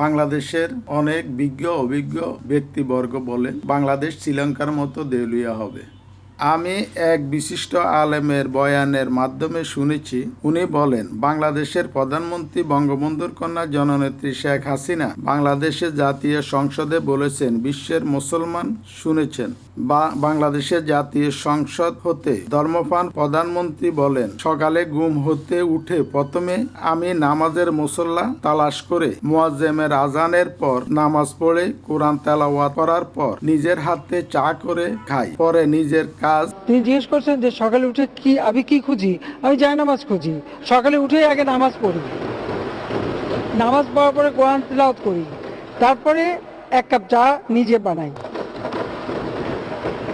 বাংলাদেশের অনেক বিজ্ঞ অভিজ্ঞ ব্যক্তিবর্গ বলেন বাংলাদেশ শ্রীলঙ্কার মতো দেউলিয়া হবে। আমি এক বিশিষ্ট আলেমের বয়ানের মাধ্যমে শুনেছি, উনি বলেন, বাংলাদেশের প্রধানমন্ত্রী বঙ্গবন্ধুর কন্যা জননেত্রী শেখ হাসিনা বাংলাদেশের জাতীয় সংসদে বলেছেন, বিশ্বের মুসলমান শুনেছেন বাংলাদেশের জাতীয় সংসদ হতে ধর্মপান প্রধানমন্ত্রী বলেন, সকালে গুম হতে উঠে প্রথমে আমি নামাজের মুসল্লা তালাশ করে মুয়াজ্জেমের আজানের পর নামাজ পড়ে কোরআন তেলাওয়াত করার পর নিজের হাতে চা করে খাই, পরে নিজের কাজ। তিনি জিজ্ঞেস করছেন যে সকালে উঠে কি, আমি কি খুঁজি? আমি যাই নামাজ খুঁজি। সকালে উঠে আগে নামাজ পড়ি। নামাজ পড়ার পরে কোরআন তিলাওয়াত করি। তারপরে এক কাপ চা নিজে বানাই।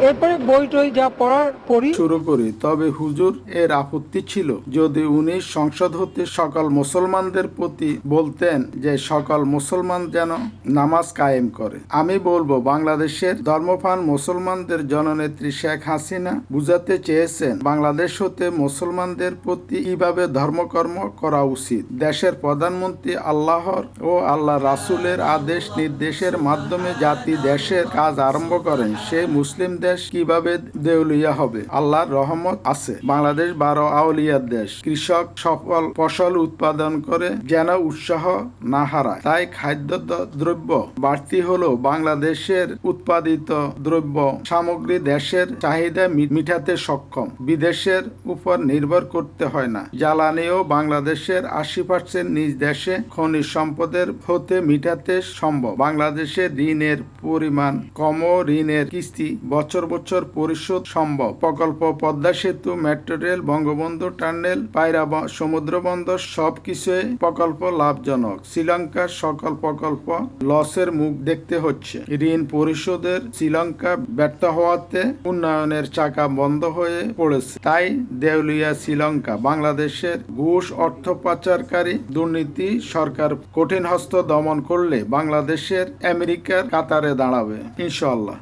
এরপরে বই টই যা পড়ার পড়ি শুরু করি। তবে হুজুর, এর আপত্তি ছিল। যদি উনি সংসদ হতে সকল মুসলমানদের প্রতি বলতেন যে সকল মুসলমান যেন নামাজ কায়েম করে। আমি বলব, বাংলাদেশের ধর্মপান মুসলমানদের জননেত্রী শেখ হাসিনা বুঝাতে চেয়েছেন, বাংলাদেশ হতে মুসলমানদের প্রতি কীভাবে ধর্মকর্ম করা উচিত? দেশের প্রধানমন্ত্রী আল্লাহর ও আল্লাহ রাসুলের আদেশ নির্দেশের মাধ্যমে জাতি দেশের কাজ আরম্ভ করেন। সে মুসলিম দেশ কীভাবে দেউলিয়া হবে? আল্লাহর রহমত আছে। বাংলাদেশ বারো আউলিয়ার দেশ। কৃষক সফল ফসল উৎপাদন করে যেন উৎসাহ না হারায়। তাই খাদ্য দ্রব্য বাড়তি হলেও বাংলাদেশের উৎপাদিত দ্রব্য সামগ্রী দেশের চাহিদা মি- মিটাতে সক্ষম। বিদেশের উপর নির্ভর করতে হয় না। জ্বালানিও বাংলাদেশের আশি পার্সেন্ট নিজ দেশে খনিজ সম্পদের হতে মিটাতে সম্ভব। বাংলাদেশে ঋণের পরিমাণ কম ঋণের কিস্তি বছর বছর বছর পরিশোধ সম্ভব। প্রকল্প, পদ্মা সেতু, মেট্রো রেল, বঙ্গবন্ধু টার্নেল, পায়রা সমুদ্র বন্দর সবকিছুই প্রকল্প লাভজনক। শ্রীলঙ্কার সকল প্রকল্প লসের মুখ দেখতে হচ্ছে। ঋণ পরিশোধের শ্রীলঙ্কা ব্যর্থ হওয়াতে উন্নয়নের চাকা বন্ধ হয়ে পড়েছে। তাই দেউলিয়া শ্রীলঙ্কা, বাংলাদেশের ঘুষ অর্থ পাচারকারী দুর্নীতি সরকার কঠিন হস্ত দমন করলে বাংলাদেশের, আমেরিকার, কাতারে দাঁড়াবে। ইনশাল্লাহ